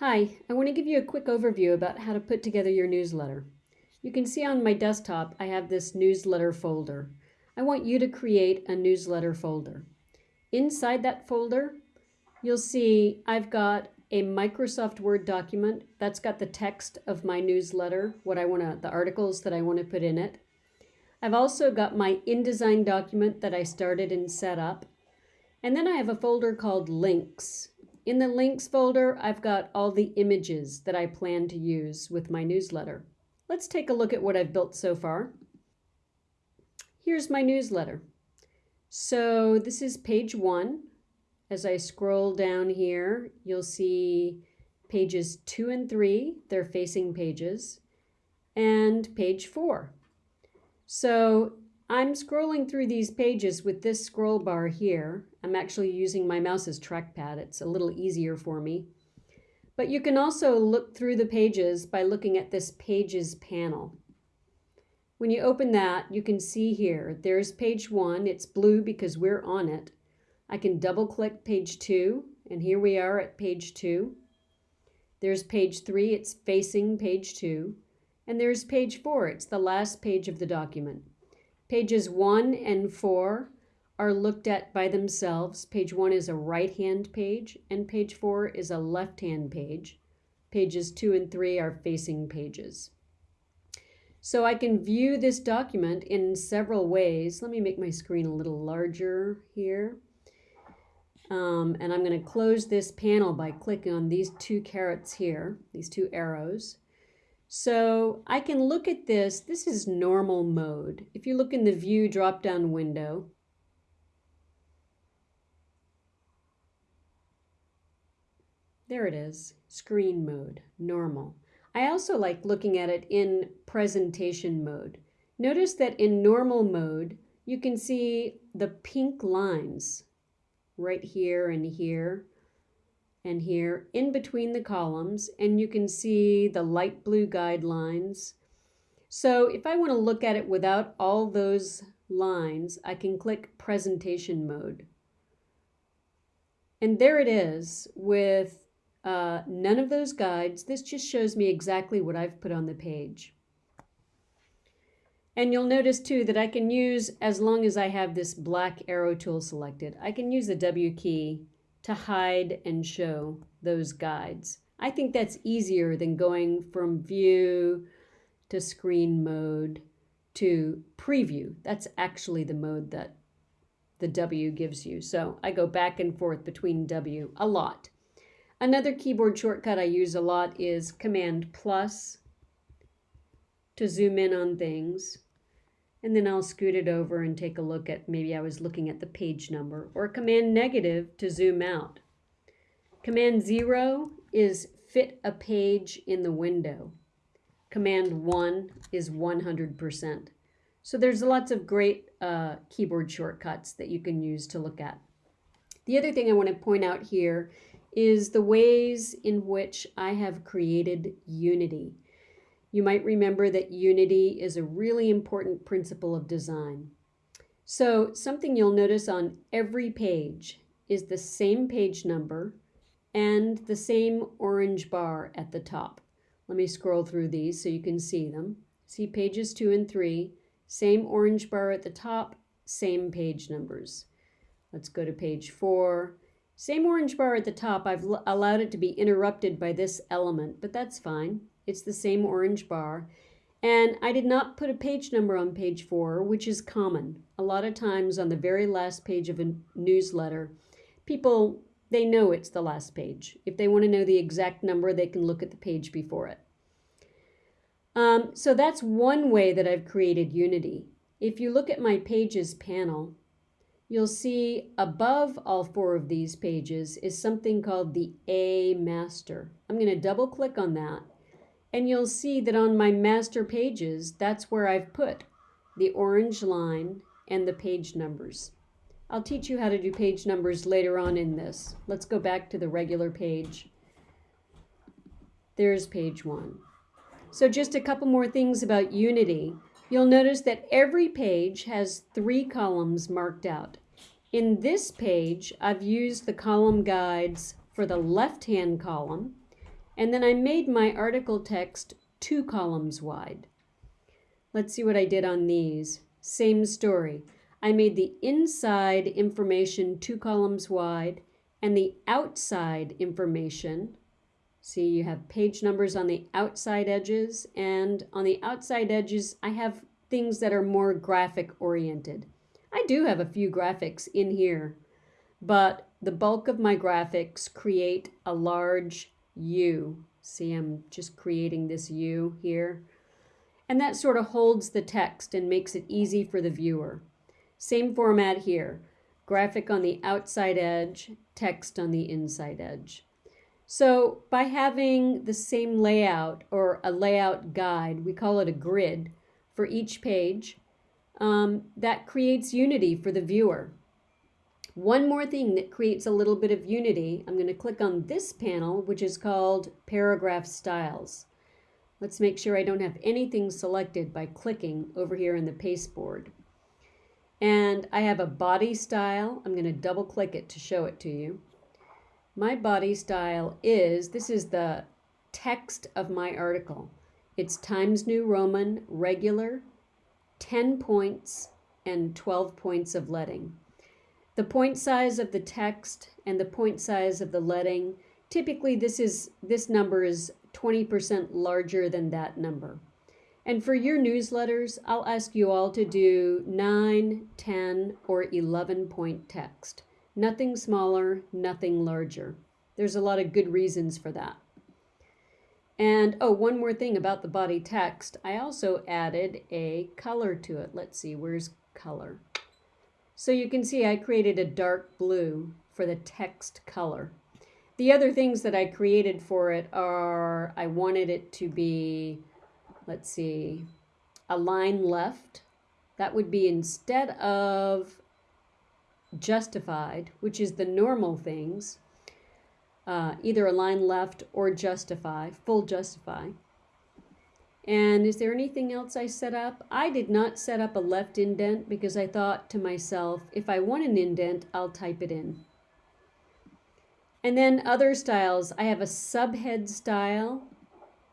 Hi, I want to give you a quick overview about how to put together your newsletter. You can see on my desktop I have this newsletter folder. I want you to create a newsletter folder. Inside that folder, you'll see I've got a Microsoft Word document that's got the text of my newsletter, what I want to, the articles that I want to put in it. I've also got my InDesign document that I started and set up. And then I have a folder called links. In the links folder, I've got all the images that I plan to use with my newsletter. Let's take a look at what I've built so far. Here's my newsletter. So this is page one. As I scroll down here, you'll see pages two and three, they're facing pages, and page four. So I'm scrolling through these pages with this scroll bar here. I'm actually using my mouse's trackpad. It's a little easier for me. But you can also look through the pages by looking at this Pages panel. When you open that, you can see here, there's page one. It's blue because we're on it. I can double click page two, and here we are at page two. There's page three, it's facing page two. And there's page four, it's the last page of the document. Pages 1 and 4 are looked at by themselves. Page 1 is a right-hand page, and page 4 is a left-hand page. Pages 2 and 3 are facing pages. So I can view this document in several ways. Let me make my screen a little larger here. Um, and I'm going to close this panel by clicking on these two carets here, these two arrows. So I can look at this. This is normal mode. If you look in the view drop down window, there it is, screen mode, normal. I also like looking at it in presentation mode. Notice that in normal mode, you can see the pink lines right here and here and here in between the columns and you can see the light blue guidelines. So if I want to look at it without all those lines, I can click presentation mode. And there it is with uh, none of those guides. This just shows me exactly what I've put on the page. And you'll notice too that I can use, as long as I have this black arrow tool selected, I can use the W key to hide and show those guides. I think that's easier than going from view to screen mode to preview. That's actually the mode that the W gives you. So I go back and forth between W a lot. Another keyboard shortcut I use a lot is Command plus to zoom in on things and then I'll scoot it over and take a look at, maybe I was looking at the page number, or Command negative to zoom out. Command zero is fit a page in the window. Command one is 100%. So there's lots of great uh, keyboard shortcuts that you can use to look at. The other thing I want to point out here is the ways in which I have created Unity. You might remember that unity is a really important principle of design. So something you'll notice on every page is the same page number and the same orange bar at the top. Let me scroll through these so you can see them. See pages two and three, same orange bar at the top, same page numbers. Let's go to page four. Same orange bar at the top, I've allowed it to be interrupted by this element, but that's fine. It's the same orange bar. And I did not put a page number on page four, which is common. A lot of times on the very last page of a newsletter, people, they know it's the last page. If they want to know the exact number, they can look at the page before it. Um, so that's one way that I've created Unity. If you look at my Pages panel, you'll see above all four of these pages is something called the A Master. I'm going to double click on that and you'll see that on my master pages, that's where I've put the orange line and the page numbers. I'll teach you how to do page numbers later on in this. Let's go back to the regular page. There's page one. So just a couple more things about Unity. You'll notice that every page has three columns marked out. In this page, I've used the column guides for the left-hand column And then I made my article text two columns wide. Let's see what I did on these. Same story. I made the inside information two columns wide and the outside information. See, you have page numbers on the outside edges, and on the outside edges, I have things that are more graphic oriented. I do have a few graphics in here, but the bulk of my graphics create a large U. See, I'm just creating this U here. And that sort of holds the text and makes it easy for the viewer. Same format here. Graphic on the outside edge, text on the inside edge. So by having the same layout or a layout guide, we call it a grid, for each page, um, that creates unity for the viewer. One more thing that creates a little bit of unity, I'm going to click on this panel, which is called Paragraph Styles. Let's make sure I don't have anything selected by clicking over here in the pasteboard. And I have a body style. I'm going to double click it to show it to you. My body style is, this is the text of my article. It's Times New Roman, regular, 10 points, and 12 points of leading. The point size of the text and the point size of the leading, typically this is this number is 20% larger than that number. And for your newsletters, I'll ask you all to do 9, 10, or 11 point text. Nothing smaller, nothing larger. There's a lot of good reasons for that. And oh, one more thing about the body text. I also added a color to it. Let's see, where's color? So you can see I created a dark blue for the text color. The other things that I created for it are I wanted it to be, let's see, align left. That would be instead of justified, which is the normal things, uh, either align left or justify, full justify. And is there anything else I set up? I did not set up a left indent because I thought to myself, if I want an indent, I'll type it in. And then other styles, I have a subhead style.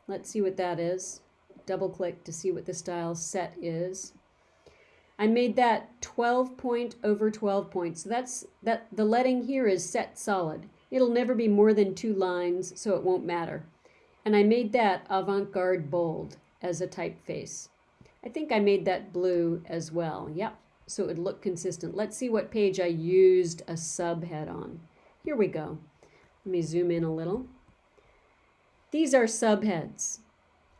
Let's see what that is. Double click to see what the style set is. I made that 12 point over 12 points. So that's that the leading here is set solid. It'll never be more than two lines, so it won't matter and I made that avant-garde bold as a typeface. I think I made that blue as well. Yep, so it would look consistent. Let's see what page I used a subhead on. Here we go. Let me zoom in a little. These are subheads.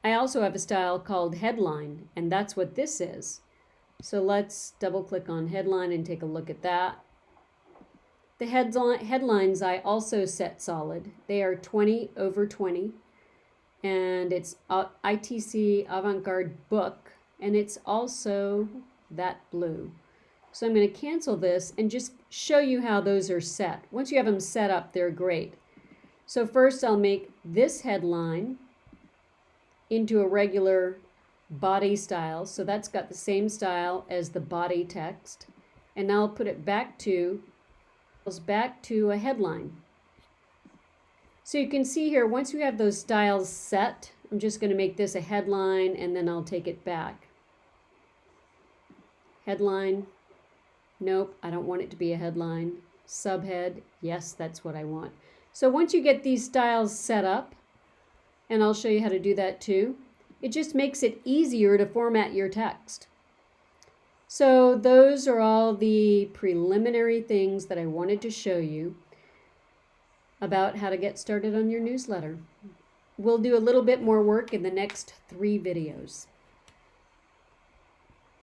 I also have a style called headline, and that's what this is. So let's double click on headline and take a look at that. The headlines I also set solid. They are 20 over 20 and it's ITC Avant-Garde book, and it's also that blue. So I'm going to cancel this and just show you how those are set. Once you have them set up, they're great. So first I'll make this headline into a regular body style. So that's got the same style as the body text. And now I'll put it back to, back to a headline. So you can see here, once you have those styles set, I'm just going to make this a headline and then I'll take it back. Headline, nope, I don't want it to be a headline. Subhead, yes, that's what I want. So once you get these styles set up, and I'll show you how to do that too, it just makes it easier to format your text. So those are all the preliminary things that I wanted to show you about how to get started on your newsletter. We'll do a little bit more work in the next three videos.